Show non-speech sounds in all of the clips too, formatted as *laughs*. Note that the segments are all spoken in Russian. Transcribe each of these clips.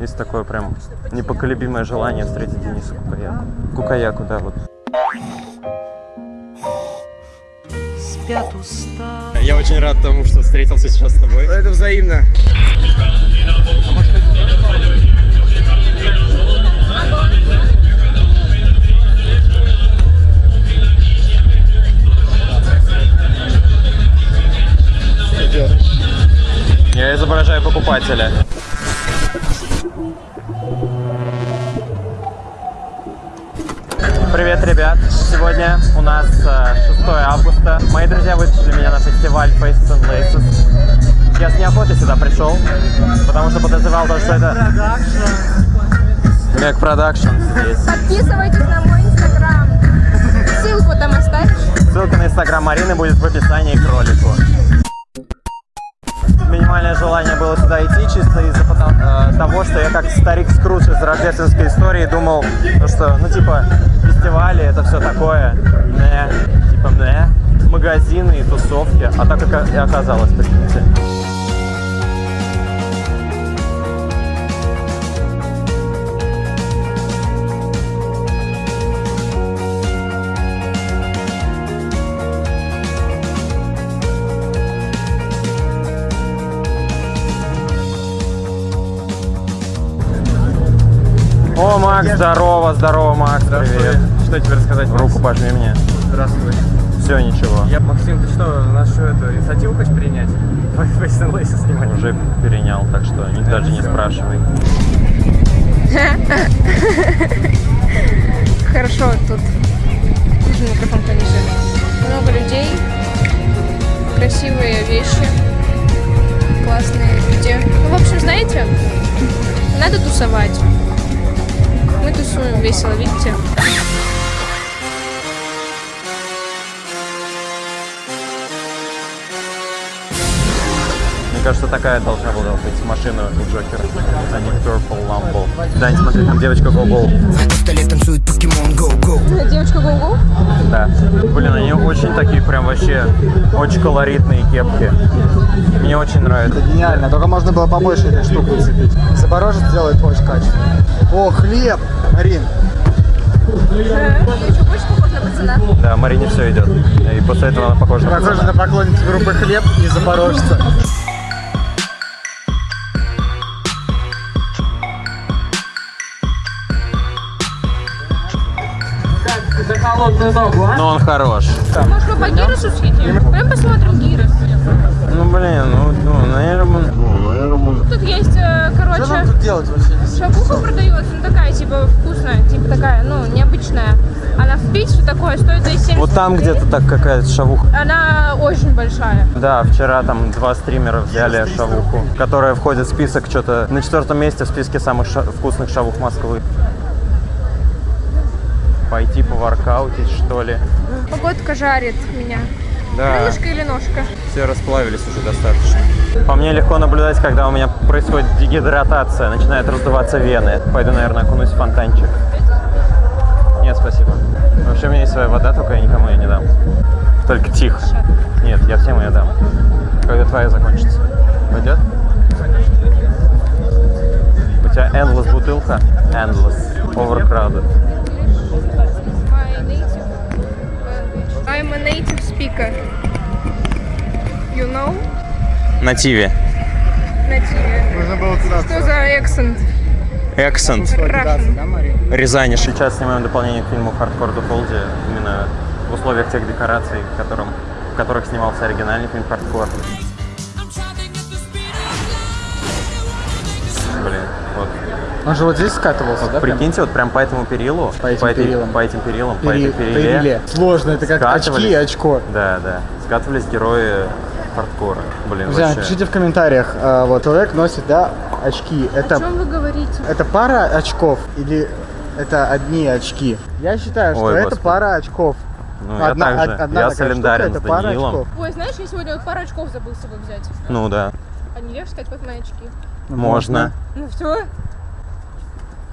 Есть такое прям непоколебимое желание встретить Дениса Кукаяку. Кукаяку, да, вот. Спят уста. Я очень рад тому, что встретился сейчас с тобой. Это взаимно. Я изображаю покупателя. Привет, ребят! Сегодня у нас э, 6 августа. Мои друзья вытащили меня на фестиваль Faces and Laces. Я с неохотой сюда пришел, потому что подозревал то, что это... Как продакшн здесь. Подписывайтесь на мой инстаграм. Ссылку там оставишь. Ссылка на инстаграм Марины будет в описании к ролику. Что я как старик Скрудж из рождественской истории думал, то, что, ну, типа, фестивали, это все такое, не, типа, не, магазины и тусовки, а так как и оказалось, прикиньте. Макс, здорово, здорово, Макс, привет. Что тебе рассказать? Руку пожми мне. Здравствуй. Все, ничего. Я, Максим, ты что, нашу эту инициативу хочешь принять? Face and Laces снимать? Уже перенял, так что ни- даже не спрашивай. *laughs* Хорошо, тут нужен микрофон пониже. Много людей, красивые вещи, классные люди. Ну, в общем, знаете, надо тусовать. Мы тусуем весело, видите? Мне кажется, такая должна была быть машина у Джокера, а не Purple Lambo. Дань, смотри, там девочка столе танцует покемон Go-Go Девочка Гугу. Да. Блин, они очень такие прям вообще очень колоритные кепки. Мне очень нравится. Гениально, только можно было побольше этой штуки уцепить. Запорожец делает очень качественно. О, хлеб! Марин, Ты еще больше похож на пацана. Да, Марине все идет. И после этого она похожа на похоже пацана. на поклонницу группы Хлеб и Запорожца. Но он хорош. Может, мы по Гиросу съедим? Пойдем посмотрим Гирос. Ну, блин, ну, ну наверное... Тут есть, э, Что нам короче, тут делать вообще? шавуха продается, ну такая, типа, вкусная, типа такая, ну, необычная. Она в Питере такое стоит 270 Вот там где-то так какая-то шавуха. Она очень большая. Да, вчера там два стримера взяли шавуху, которая входит в список что-то на четвертом месте в списке самых ша- вкусных шавух Москвы. Пойти поворкаутить, что ли? Погодка жарит меня. Да, Крылышко или ножка? все расплавились уже достаточно. По мне легко наблюдать, когда у меня происходит дегидратация, начинают раздуваться вены. Пойду, наверное, окунусь в фонтанчик. Нет, спасибо. Вообще у меня есть своя вода, только я никому ее не дам. Только тихо. Нет, я всем ее дам. Когда твоя закончится. Пойдет? У тебя endless бутылка? Endless. Overcrowded. Speaker. You know? Нативе. Native. Нужно было туда Что за. Russian. да, Марин? Рязани. Сейчас снимаем дополнение к фильму «Хардкор Дефолди» именно в условиях тех декораций, в, котором, в которых снимался оригинальный фильм «Хардкор». Он же вот здесь скатывался, да? прям? Прикиньте, вот прям по этому перилу, По этим этой- перилам. по этим перилам, по Пере- этой периле, периле. Сложно, это как очки и очко. Да, да. Скатывались герои хардкора. Блин, Друзья, вообще. напишите в комментариях, а, вот человек носит, да, очки. О Это, чем вы говорите? это пара очков или это одни очки? Я считаю, что Ой, это господи. пара очков. Ну, я также. од- одна я такая солидарен штука, с это пара Даниилом. очков. Ой, знаешь, я сегодня вот пару очков забыл с собой взять. Ну да. А не легче сказать, вот мои очки. Можно. Ну все.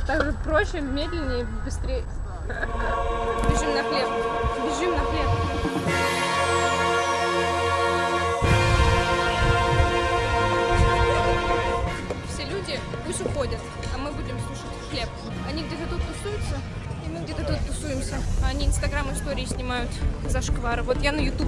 Так же проще, медленнее, быстрее. Бежим на хлеб. Бежим на хлеб. Все люди пусть уходят, а мы будем слушать хлеб. Они где-то тут тусуются, и мы где-то тут тусуемся. А они инстаграм истории снимают за шквары. Вот я на ютуб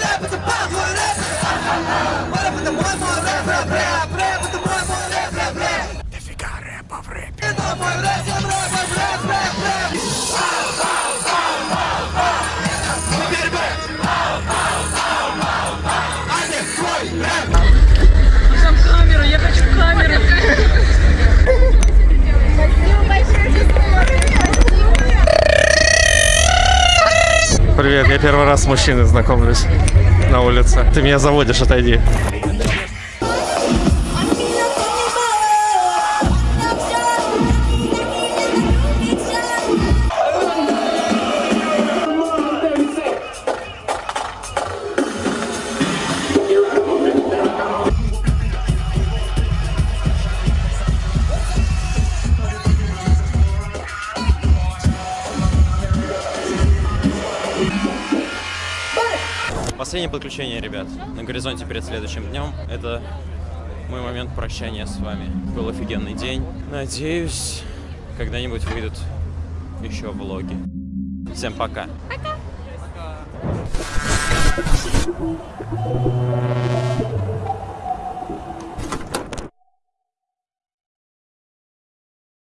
Привет, я первый раз с мужчиной знакомлюсь на улице. Ты меня заводишь, отойди. Последнее подключение, ребят, на горизонте перед следующим днем. Это мой момент прощания с вами. Был офигенный день. Надеюсь, когда-нибудь выйдут еще влоги. Всем пока. Пока.